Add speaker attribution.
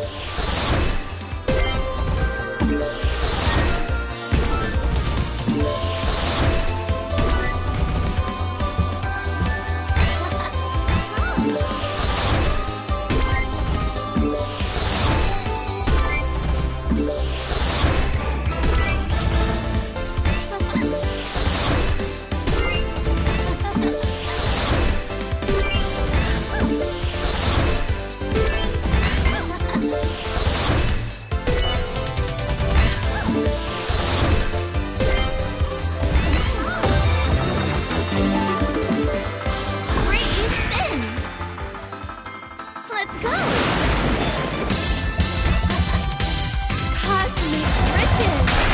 Speaker 1: Great Two.